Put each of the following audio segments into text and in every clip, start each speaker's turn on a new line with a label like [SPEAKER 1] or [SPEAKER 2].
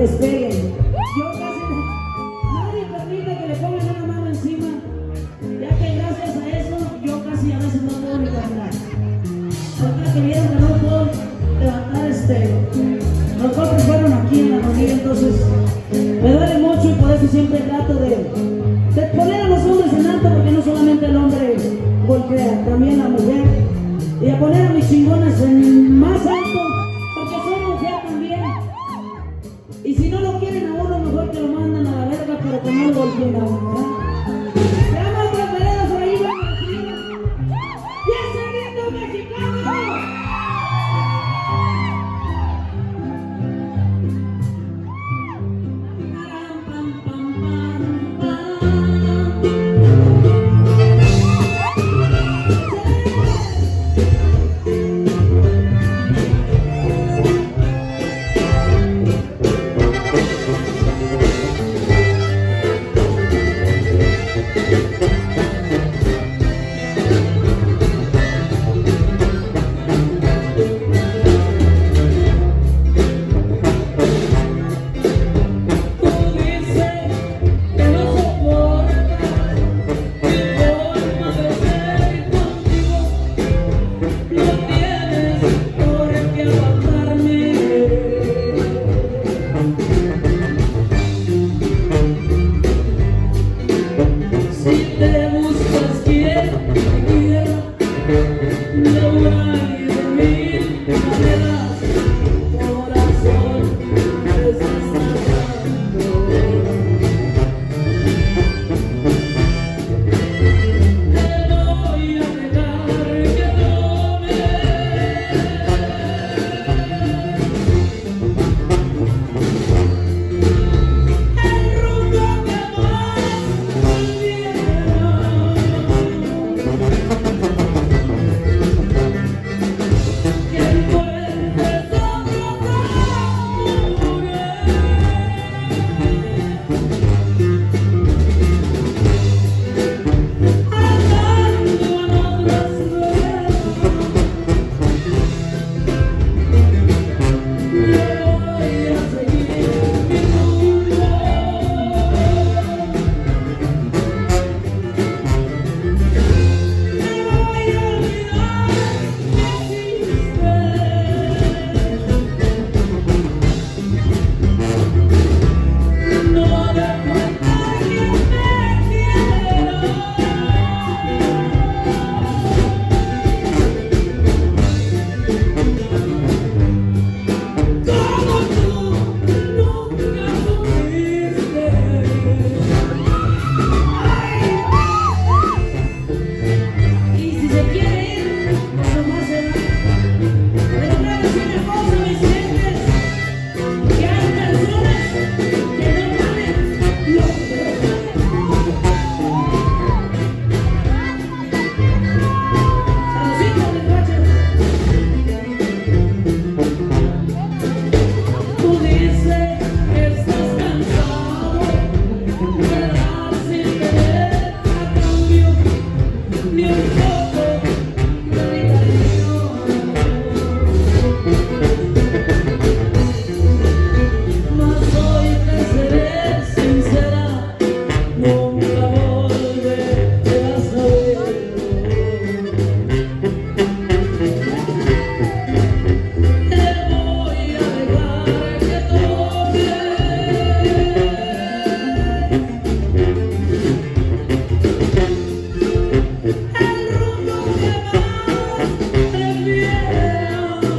[SPEAKER 1] Que les peguen. Yo casi nadie permite que le pongan una mano encima. Ya que gracias a eso yo casi a veces no puedo ni caminar. Ahorita que vieron que no puedo levantar este. Los golpes fueron aquí en la rodilla, entonces me duele mucho y por eso siempre trato de,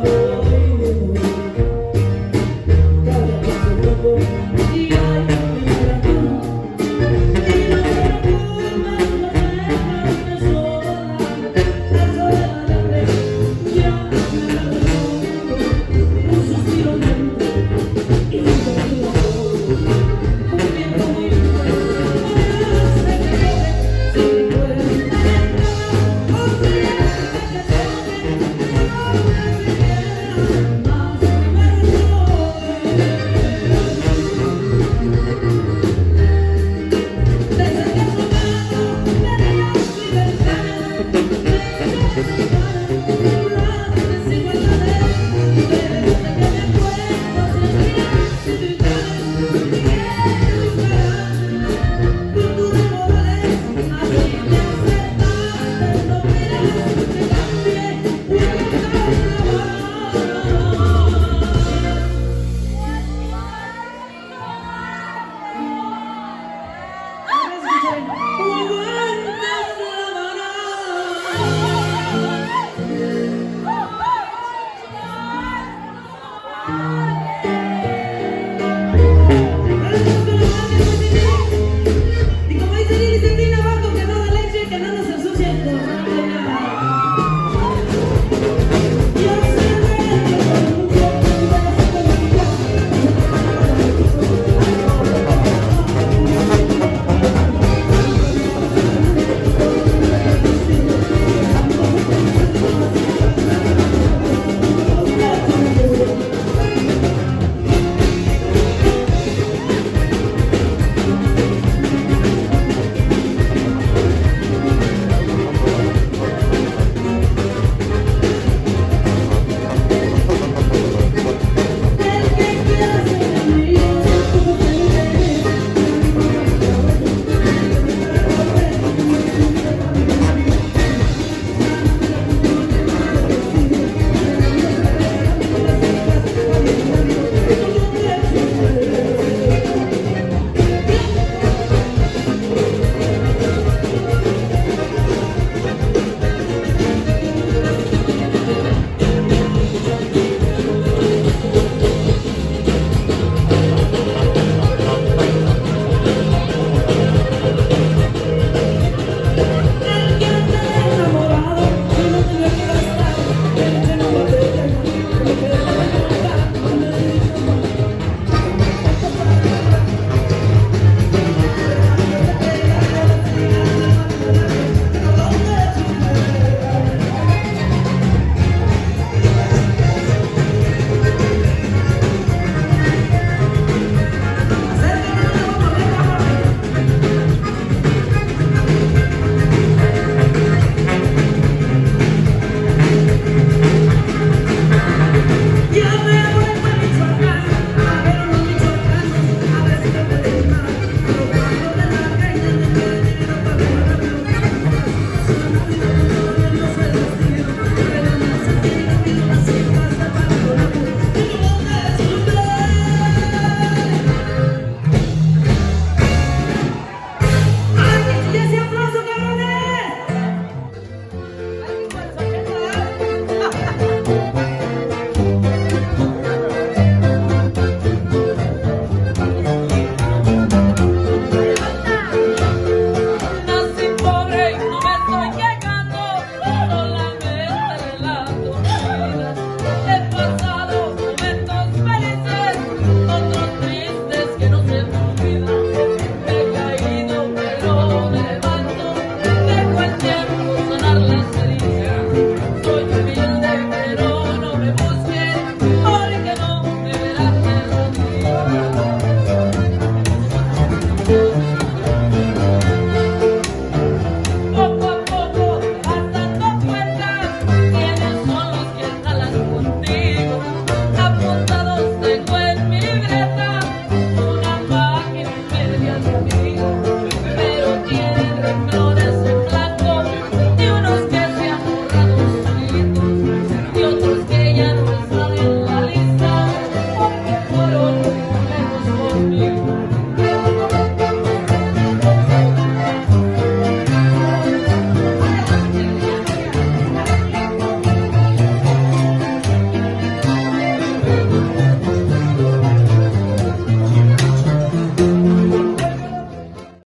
[SPEAKER 2] love.